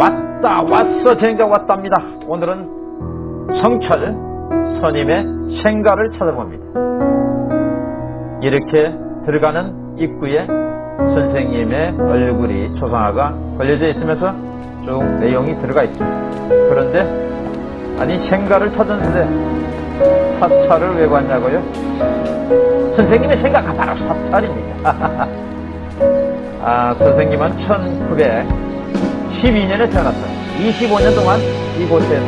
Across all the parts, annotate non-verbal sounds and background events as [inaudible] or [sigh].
왔다 왔어 쟁가 왔답니다. 오늘은 성철 선임의 생가를 찾아봅니다. 이렇게 들어가는 입구에 선생님의 얼굴이 초상화가 걸려져 있으면서 쭉 내용이 들어가 있습니다. 그런데 아니 생가를 찾았는데 사찰을 왜 갔냐고요? 선생님의 생가가 바로 사찰입니다. [laughs] 아, 선생님은 1912년에 태어났어요. 25년 동안 이곳에서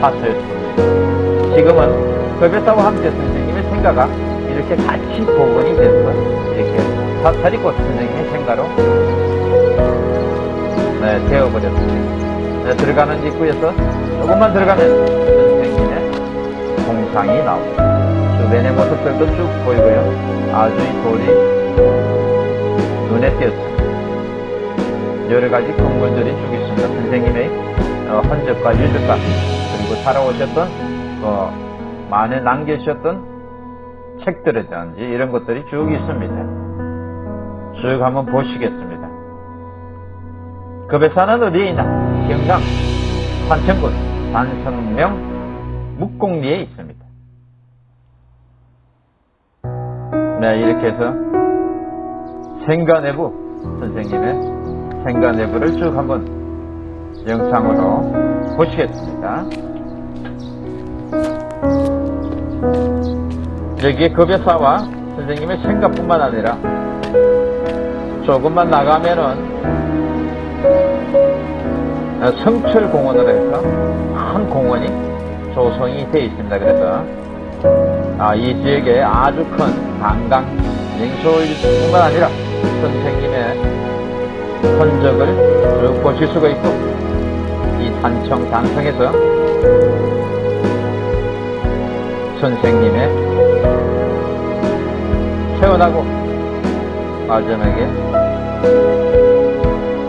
사서였습니다. 지금은 거베사와 함께 선생님의 생가가 이렇게 같이 복원이 돼서 이렇게 사찰이 곧 선생님의 생가로 네, 되어버렸습니다. 네, 들어가는 입구에서 조금만 들어가면 선생님의 동상이 나옵니다. 주변의 모습들도 쭉 보이고요. 아주 이 돌이 눈에 띄었습니다. 여러 가지 건물들이 쭉 있습니다. 선생님의 어, 흔적과 유적과 그리고 살아오셨던 어, 만에 남겨주셨던 책들이든지 이런 것들이 쭉 있습니다. 쭉 한번 보시겠습니다. 급에사는 어디에 있나? 경상 산천군 산성명 묵공리에 있습니다. 네, 이렇게 해서 생가 내부 선생님의 생가 내부를 쭉 한번 영상으로 보시겠습니다. 여기에 급여사와 선생님의 생가뿐만 아니라 조금만 나가면은 성철공원으로 해서 큰 공원이 조성이 되어 있습니다. 그래서 아, 이 지역에 아주 큰 관광 명소일 뿐만 아니라 선생님의 흔적을 쭉 보실 수가 있고 이 산청 단성에서 선생님의 태어나고 마지막에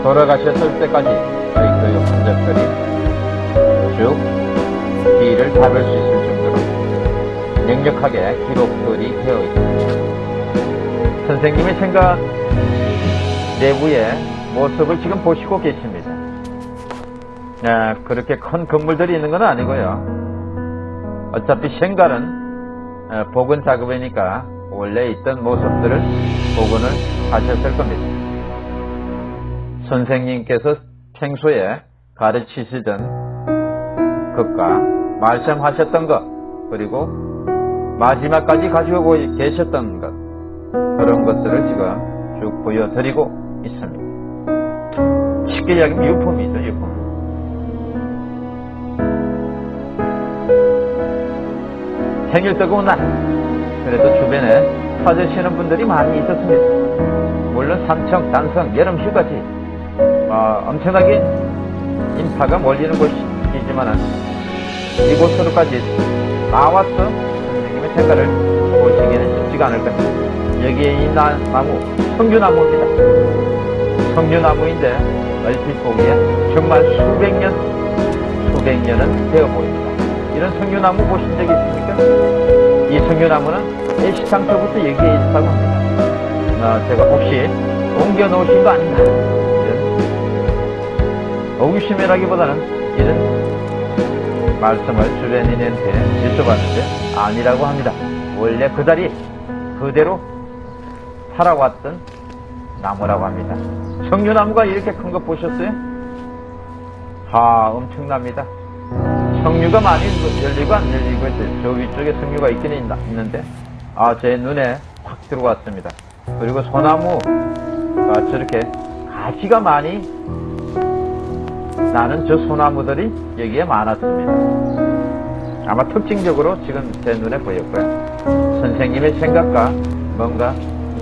돌아가셨을 때까지 저희 교육 흔적들이 쭉 뒤를 잡을 수 있을 정도로 명력하게 기록들이 되어 있습니다. 선생님의 생각 내부의 모습을 지금 보시고 계십니다. 아, 그렇게 큰 건물들이 있는 건 아니고요. 어차피 생갈은 복원 작업이니까 원래 있던 모습들을 복원을 하셨을 겁니다. 선생님께서 평소에 가르치시던 것과 말씀하셨던 것 그리고 마지막까지 가지고 계셨던 것 그런 것들을 지금 쭉 보여드리고 있습니다. 쉽게 이야기하면 유품이죠, 유품. 생일 뜨거운 날, 그래도 주변에 찾으시는 분들이 많이 있었습니다. 물론 삼청, 단성, 여름 휴가지, 어, 엄청나게 인파가 몰리는 곳이지만은 이곳으로까지 나와서 선생님의 생각을 보시기에는 쉽지가 않을 겁니다. 여기에 이 나, 나무, 성류나무입니다. 성류나무인데 얼핏 보기에 정말 수백 년, 수백 년은 되어 보입니다. 이런 성류나무 보신 적이 있습니까? 이 성류나무는 애시당초부터 여기에 있다고 합니다. 어, 제가 혹시 옮겨 놓으신 거 아닌가? 이런 의심이라기보다는 이런 말씀을 주변인한테 여쭤봤는데 아니라고 합니다. 원래 그 자리 그대로 살아왔던 나무라고 합니다. 석류나무가 이렇게 큰 거 보셨어요? 아 엄청납니다. 석류가 많이 열리고 안 열리고. 저 위쪽에 석류가 있긴 있는데 아 제 눈에 확 들어왔습니다. 그리고 소나무가 저렇게 가지가 많이 나는 저 소나무들이 여기에 많았습니다. 아마 특징적으로 지금 제 눈에 보였고요. 선생님의 생각과 뭔가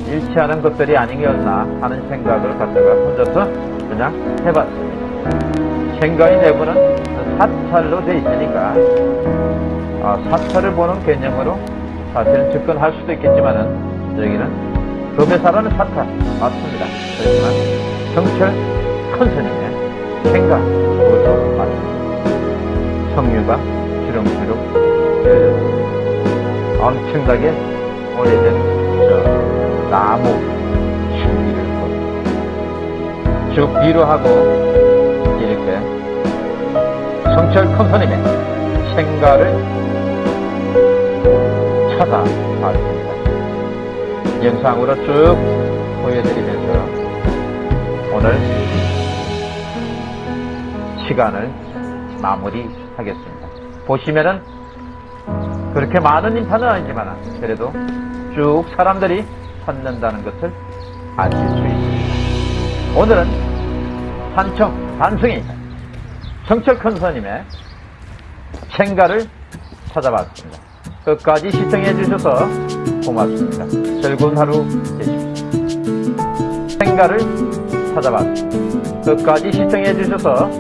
일치하는 것들이 아니었나 하는 생각을 갖다가 혼자서 그냥 해봤습니다. 생각의 내부는 사찰로 되어 있으니까 아, 사찰을 보는 개념으로 사실은 접근할 수도 있겠지만은 여기는 금에사라는 사찰 맞습니다. 그렇지만 성철 큰 스님의 생각 그것도 맞습니다. 성류가 주렁주렁 열렸습니다. 엄청나게 오래된 저 나무 줄기를 쭉 뒤로 하고 이렇게 성철 컴퍼님의 생가를 찾아봤습니다. 영상으로 쭉 보여드리면서 오늘 시간을 마무리하겠습니다. 보시면은 그렇게 많은 인파는 아니지만 그래도 쭉 사람들이 찾는다는 것을 아실 수 있습니다. 오늘은 산청 단승이 성철 큰스님의 생가를 찾아봤습니다. 끝까지 시청해 주셔서 고맙습니다. 즐거운 하루 되십시오. 생가를 찾아봤습니다. 끝까지 시청해 주셔서